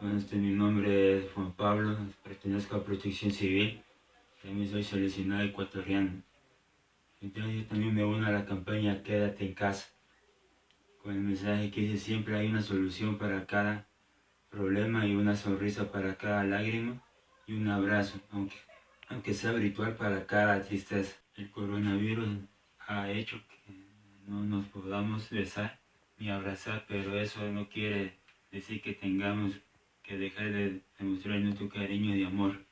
Este, mi nombre es Juan Pablo, pertenezco a Protección Civil, también soy seleccionado ecuatoriano. Entonces yo también me uno a la campaña Quédate en casa, con el mensaje que siempre hay una solución para cada problema y una sonrisa para cada lágrima y un abrazo, aunque, aunque sea virtual para cada tristeza. El coronavirus ha hecho que no nos podamos besar ni abrazar, pero eso no quiere decir que tengamos que dejar de demostrar nuestro cariño y amor.